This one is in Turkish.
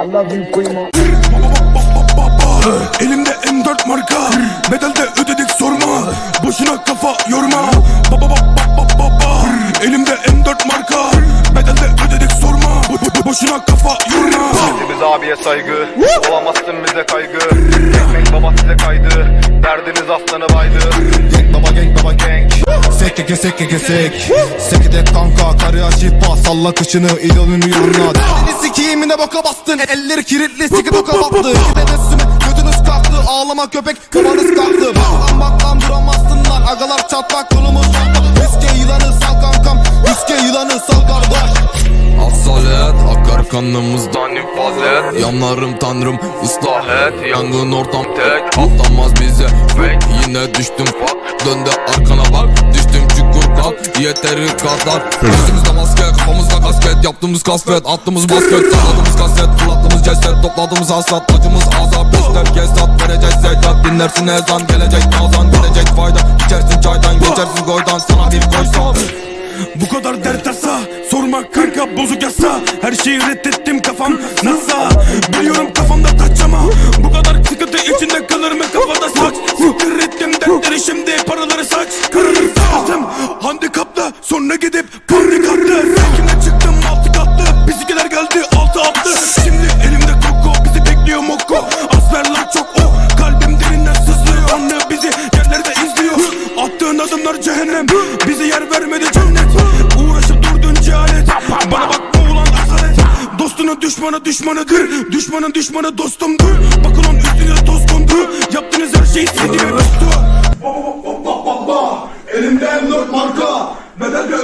I love you, primo. Elimde M4 marka. Bedelde ödedik sorma. Boşuna kafa yorma. Baba baba baba baba Elimde M4 marka. Bedelde ödedik sorma. Bo- bo- Boşuna kafa yorma. Biz abiye saygı. Olamazsın bize kaygı. Ekmek baba size kaydı. Derdiniz aslanı baydı. Gang baba gang baba gang Sekkeke sekkeke sek Sekede kanka karıya şifa Salla kışını idolünü yine boka bastın. Elleri kilitli siki boka battı Tebessümü götünüz kalktı. Ağlama köpek kafanız kalktı. Bak bak lan duramazsın lan. Agalar çatlak kolumuz çatlak. Riske yılanı sal kankam. Riske yılanı sal kardeş. Asalet akar kanımızdan infazet Yanlarım tanrım ıslah et. Yangın ortam tek atlamaz bize. Fake yine düştüm fuck. Döndü arkana bak. Düştüm çukur kalk. Yeteri kadar. Yüzümüzde maske kafamızda kasket Yaptığımız kasvet attığımız basket. Salladığımız kaset fırlattığımız ceset Topladığımız hasrat acımız azap Göster kesat vereceğiz zekat. Dinlersin ezan gelecek nazan gelecek. Fayda İçersin çaydan geçersin goydan. Sana bir koysam Bu kadar dert tasa Sorma kanka bozuk yasa. Her şeyi reddettim kafam NASA. Biliyorum kafamda taç ama Bu kadar sıkıntı içinde kalır mı kafada saç? Siktir ettim dertleri şimdi paraları saç. Saatim Handikapla sonra gidip karnı Dostunun düşmanı düşmanıdır Düşmanın düşmanı dostumdur. Bakın onun üstüne toz kondu. Yaptığınız her şey ve bastı Elimde M4 marka. Bedelde